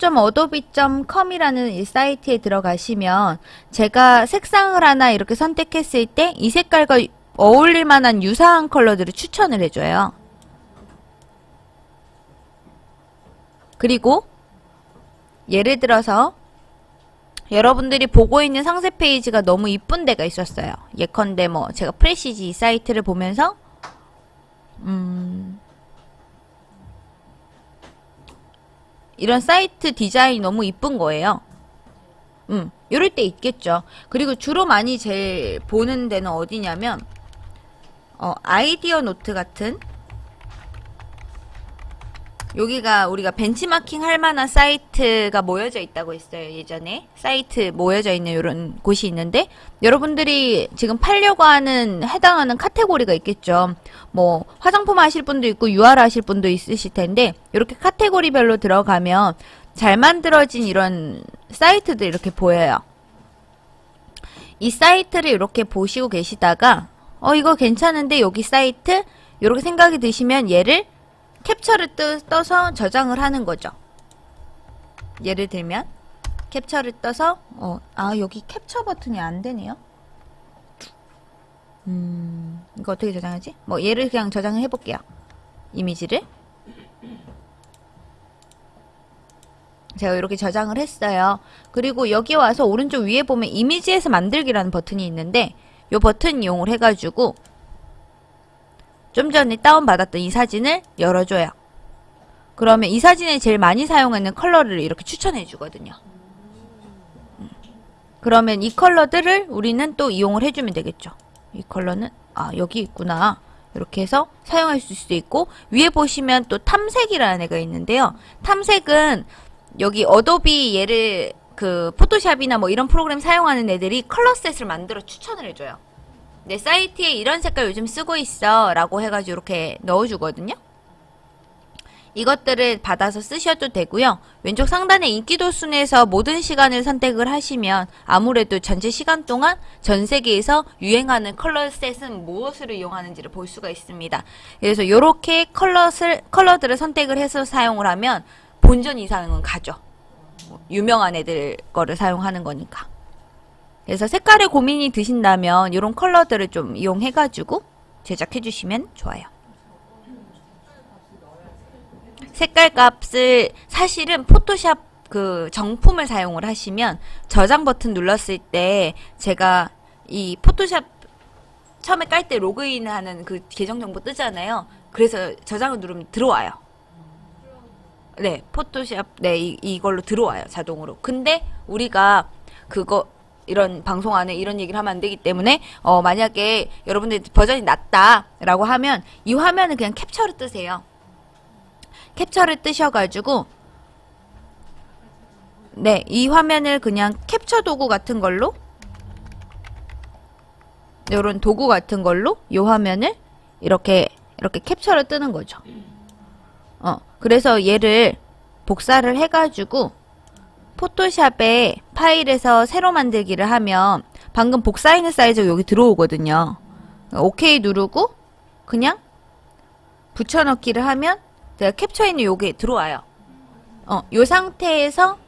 shop.adobe.com이라는 이 사이트에 들어가시면 제가 색상을 하나 이렇게 선택했을 때 이 색깔과 어울릴 만한 유사한 컬러들을 추천을 해줘요. 그리고 예를 들어서 여러분들이 보고 있는 상세 페이지가 너무 이쁜 데가 있었어요. 예컨대 뭐 제가 프레시지 이 사이트를 보면서 음 이런 사이트 디자인이 너무 이쁜 거예요. 음, 이럴 때 있겠죠. 그리고 주로 많이 제일 보는 데는 어디냐면 어, 아이디어 노트 같은 여기가 우리가 벤치마킹 할 만한 사이트가 모여져 있다고 했어요 예전에. 사이트 모여져 있는 이런 곳이 있는데 여러분들이 지금 팔려고 하는 해당하는 카테고리가 있겠죠. 뭐 화장품 하실 분도 있고 유아를 하실 분도 있으실 텐데 이렇게 카테고리별로 들어가면 잘 만들어진 이런 사이트들 이렇게 보여요. 이 사이트를 이렇게 보시고 계시다가 어 이거 괜찮은데 여기 사이트? 이렇게 생각이 드시면 얘를 캡처를 뜨, 떠서 저장을 하는 거죠. 예를 들면 캡처를 떠서 어, 아 여기 캡처 버튼이 안 되네요. 음 이거 어떻게 저장하지? 뭐 얘를 그냥 저장을 해볼게요. 이미지를 제가 이렇게 저장을 했어요. 그리고 여기 와서 오른쪽 위에 보면 이미지에서 만들기라는 버튼이 있는데 이 버튼 이용을 해가지고 좀 전에 다운받았던 이 사진을 열어줘요. 그러면 이 사진에 제일 많이 사용하는 컬러를 이렇게 추천해 주거든요. 음. 그러면 이 컬러들을 우리는 또 이용을 해주면 되겠죠. 이 컬러는 아 여기 있구나. 이렇게 해서 사용할 수 있고 위에 보시면 또 탐색이라는 애가 있는데요. 탐색은 여기 어도비 얘를 그 포토샵이나 뭐 이런 프로그램 사용하는 애들이 color set을 만들어 추천을 해줘요. 내 사이트에 이런 색깔 요즘 쓰고 있어 라고 해가지고 이렇게 넣어주거든요. 이것들을 받아서 쓰셔도 되고요. 왼쪽 상단에 인기도 순에서 모든 시간을 선택을 하시면 아무래도 전체 시간 동안 전 세계에서 유행하는 color set은 무엇을 이용하는지를 볼 수가 있습니다. 그래서 이렇게 컬러를, 컬러들을 선택을 해서 사용을 하면 본전 이상은 가죠. 유명한 애들 거를 사용하는 거니까. 그래서 색깔에 고민이 드신다면 이런 컬러들을 좀 이용해가지고 제작해 주시면 좋아요. 색깔 값을 사실은 포토샵 그 정품을 사용을 하시면 저장 버튼 눌렀을 때 제가 이 포토샵 처음에 깔 때 로그인하는 그 계정 정보 뜨잖아요. 그래서 저장을 누르면 들어와요. 네, 포토샵 네 이, 이걸로 들어와요 자동으로. 근데 우리가 그거 이런 방송 안에 이런 얘기를 하면 안 되기 때문에 어 만약에 여러분들 버전이 낮다라고 하면 이 화면을 그냥 캡처를 뜨세요. 캡처를 뜨셔가지고 네, 이 화면을 그냥 캡처 도구 같은 걸로 이런 도구 같은 걸로 이 화면을 이렇게 이렇게 캡처를 뜨는 거죠. 어, 그래서 얘를 복사를 해가지고 포토샵에 파일에서 새로 만들기를 하면 방금 복사있는 사이즈가 여기 들어오거든요. 오케이 누르고 그냥 붙여넣기를 하면 제가 캡처있는 요게 들어와요. 어, 요 상태에서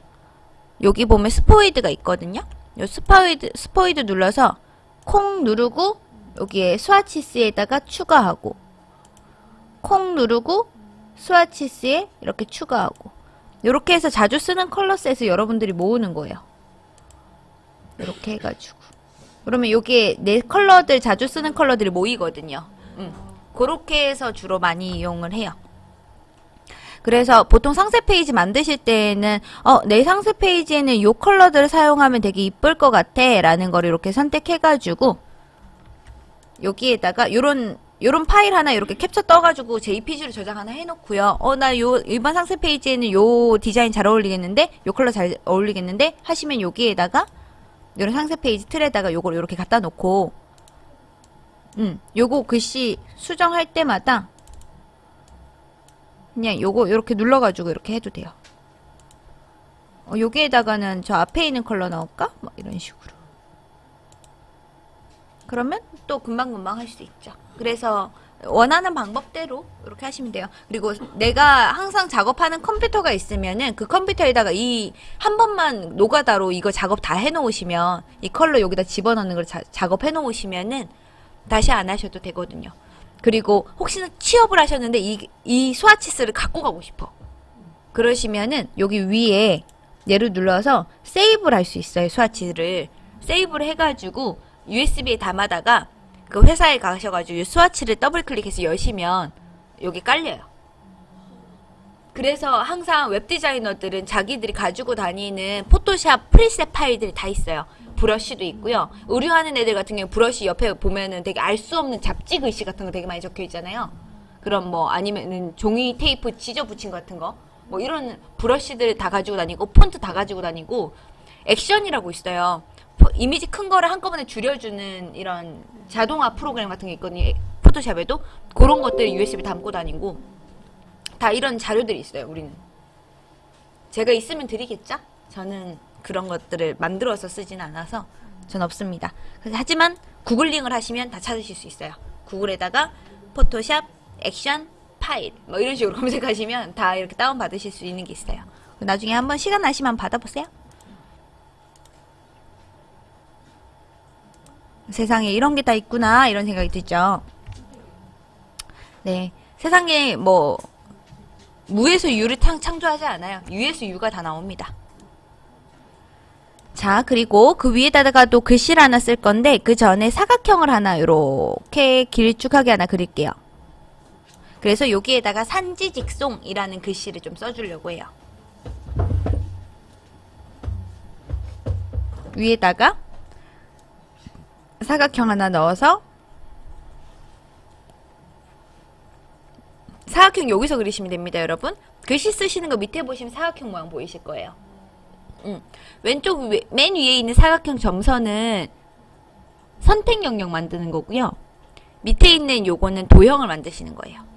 여기 보면 스포이드가 있거든요. 요 스포이드, 스포이드 눌러서 콕 누르고 여기에 swatches에다가 추가하고 콕 누르고 swatches에 이렇게 추가하고 이렇게 해서 자주 쓰는 color set을 여러분들이 모으는 거예요. 이렇게 해가지고 그러면 여기에 내 컬러들 자주 쓰는 컬러들이 모이거든요. 음. 그렇게 해서 주로 많이 이용을 해요. 그래서 보통 상세 페이지 만드실 때에는 어, 내 상세 페이지에는 이 컬러들을 사용하면 되게 이쁠 것 같아 라는 거를 이렇게 선택해가지고 여기에다가 요런 요런 파일 하나 이렇게 캡처 떠가지고 JPG로 저장 하나 해놓고요. 어, 나 요 일반 상세 페이지에는 요 디자인 잘 어울리겠는데? 요 컬러 잘 어울리겠는데? 하시면 여기에다가 요런 상세 페이지 틀에다가 요걸 이렇게 갖다 놓고 음, 요거 글씨 수정할 때마다 그냥 요거 이렇게 눌러가지고 이렇게 해도 돼요. 어, 여기에다가는 저 앞에 있는 컬러 넣을까? 뭐 이런 식으로. 그러면 또 금방금방 할 수 있죠. 그래서 원하는 방법대로 이렇게 하시면 돼요. 그리고 내가 항상 작업하는 컴퓨터가 있으면은 그 컴퓨터에다가 이 한 번만 노가다로 이거 작업 다 해놓으시면 이 컬러 여기다 집어넣는 걸 자- 작업해 놓으시면은 다시 안 하셔도 되거든요. 그리고 혹시나 취업을 하셨는데 이, 이 스와치스를 갖고 가고 싶어. 그러시면은 여기 위에 얘를 눌러서 세이브를 할 수 있어요. 스와치를. 세이브를 해가지고 USB에 담아다가 그 회사에 가셔가지고 이 스와치를 더블 클릭해서 여시면 여기 깔려요. 그래서 항상 웹 디자이너들은 자기들이 가지고 다니는 포토샵 preset 파일들이 다 있어요. 브러쉬도 있고요. 의류하는 애들 같은 경우 브러쉬 옆에 보면은 되게 알 수 없는 잡지 글씨 같은 거 되게 많이 적혀 있잖아요. 그럼 뭐 아니면은 종이 테이프 찢어 붙인 거 같은 거. 뭐 이런 브러쉬들 다 가지고 다니고 폰트 다 가지고 다니고 액션이라고 있어요. 포- 이미지 큰 거를 한꺼번에 줄여주는 이런 자동화 프로그램 같은 게 있거든요. 포토샵에도 그런 것들 USB 담고 다니고 다 이런 자료들이 있어요. 우리는 제가 있으면 드리겠죠? 저는 그런 것들을 만들어서 쓰진 않아서 전 없습니다. 하지만 구글링을 하시면 다 찾으실 수 있어요. 구글에다가 포토샵 액션 파일 뭐 이런 식으로 검색하시면 다 이렇게 다운 받으실 수 있는 게 있어요. 나중에 한번 시간 나시면 받아보세요. 세상에 이런 게 다 있구나 이런 생각이 들죠. 네, 세상에 뭐 무에서 유를 창, 창조하지 않아요. 유에서 유가 다 나옵니다. 자, 그리고 그 위에다가 또 글씨를 하나 쓸 건데 그 전에 사각형을 하나 이렇게 길쭉하게 하나 그릴게요. 그래서 여기에다가 산지직송이라는 글씨를 좀 써주려고 해요. 위에다가 사각형 하나 넣어서 사각형 여기서 그리시면 됩니다, 여러분. 글씨 쓰시는 거 밑에 보시면 사각형 모양 보이실 거예요. 음. 왼쪽 위, 맨 위에 있는 사각형 점선은 선택 영역 만드는 거고요. 밑에 있는 요거는 도형을 만드시는 거예요.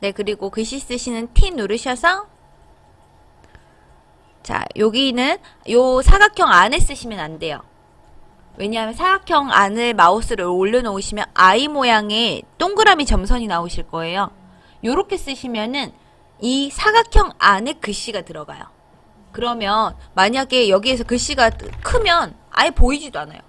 네, 그리고 글씨 쓰시는 T 누르셔서 자, 여기는 요 사각형 안에 쓰시면 안 돼요. 왜냐하면 사각형 안을 마우스를 올려놓으시면 I 모양의 동그라미 점선이 나오실 거예요. 요렇게 쓰시면은 이 사각형 안에 글씨가 들어가요. 그러면 만약에 여기에서 글씨가 크면 아예 보이지도 않아요.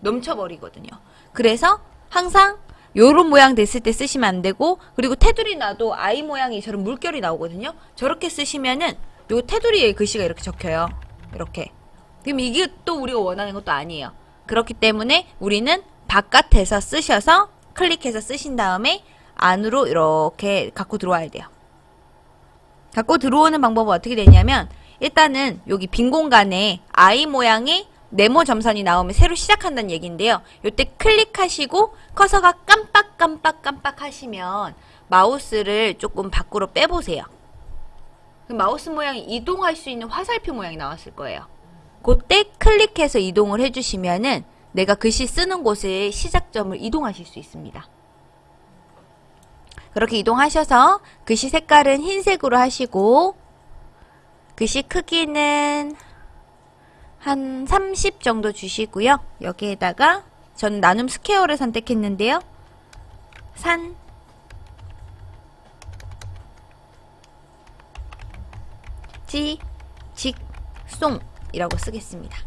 넘쳐버리거든요. 그래서 항상 요런 모양 됐을 때 쓰시면 안 되고 그리고 테두리 놔도 I 모양이 저런 물결이 나오거든요. 저렇게 쓰시면은 요 테두리에 글씨가 이렇게 적혀요. 이렇게. 그럼 이게 또 우리가 원하는 것도 아니에요. 그렇기 때문에 우리는 바깥에서 쓰셔서 클릭해서 쓰신 다음에 안으로 이렇게 갖고 들어와야 돼요. 갖고 들어오는 방법은 어떻게 되냐면 일단은 여기 빈 공간에 I 모양의 네모 점선이 나오면 새로 시작한다는 얘기인데요. 요때 클릭하시고 커서가 깜빡깜빡 깜빡 하시면 마우스를 조금 밖으로 빼보세요. 그 마우스 모양이 이동할 수 있는 화살표 모양이 나왔을 거예요. 그때 클릭해서 이동을 해주시면은 내가 글씨 쓰는 곳의 시작점을 이동하실 수 있습니다. 그렇게 이동하셔서 글씨 색깔은 흰색으로 하시고 글씨 크기는 한 30 정도 주시고요. 여기에다가 저는 나눔 스퀘어를 선택했는데요. 산 지, 직, 송 이라고 쓰겠습니다.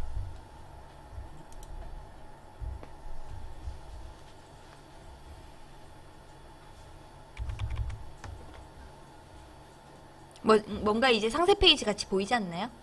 뭐, 뭔가 이제 상세 페이지 같이 보이지 않나요?